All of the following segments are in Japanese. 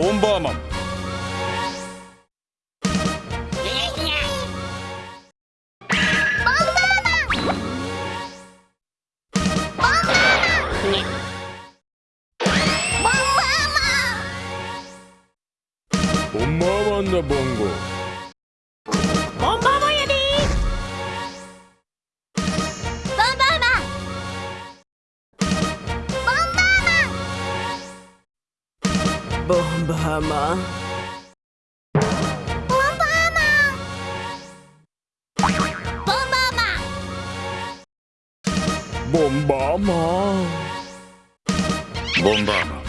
Bomberman. Bongo. Bongo. Bongo. Bongo. Bongo. Bongo. Bongo. Bongo. Bongo. Bongo. Bongo. Bongo. Bongo. Bahama. Bombama. Bombama. Bombama.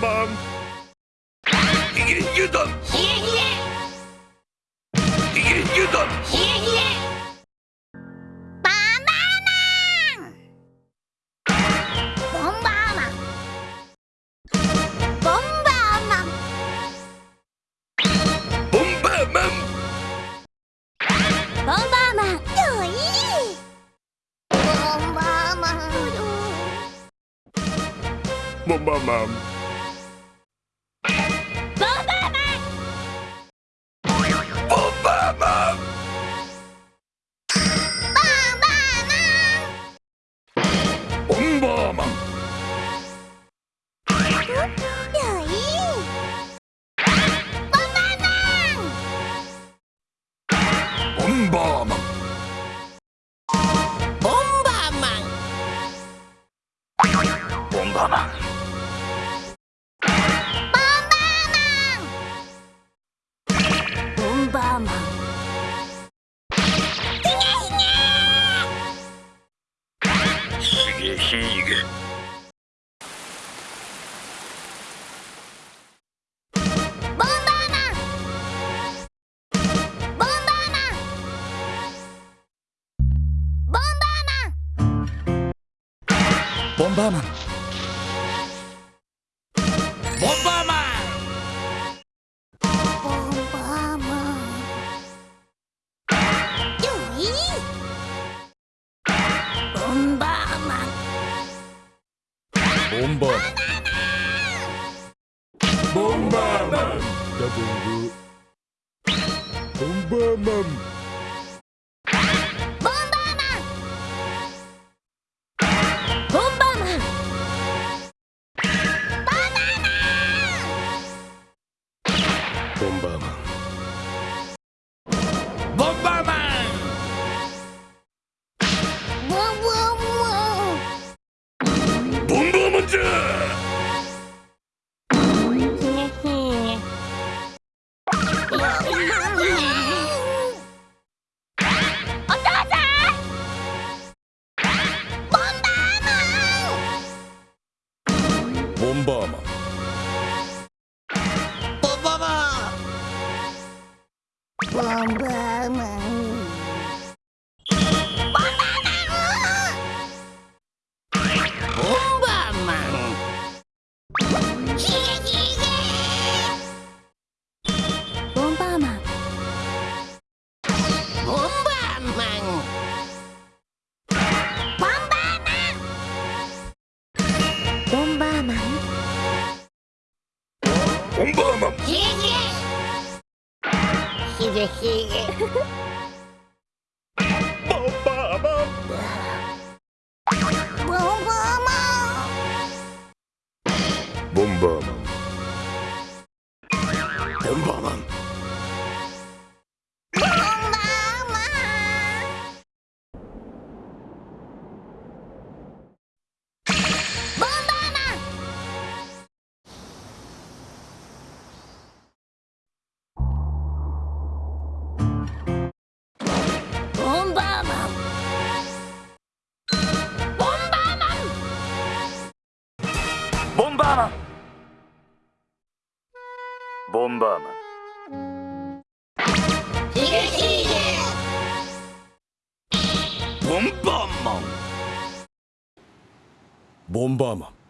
マンヒゲ油断ひえひヒゲ油断えひえひえバナナボンバーマンボンバーマンボンバーマンボンバーマンよいボンバーマンボンバーマンボンバーマンバーマンボンバーマン。ヒゲヒゲ。ボンバーマンボンバーマン。ボンバーマン。ボンバーマンボンバーマン。ボンバーマンよい。ボンバーマン。ボンバーマン。ボンバーマンダボンゴボンバーマン。Bombama. ボンバーマン。ボンバーマン。ボンバーマンボンバーマンボンバーマンボンバーマンボンバーマンボンバーマンボン嬉しいボンバーマン。バーマン。ボンバーマン。ボンバーマン。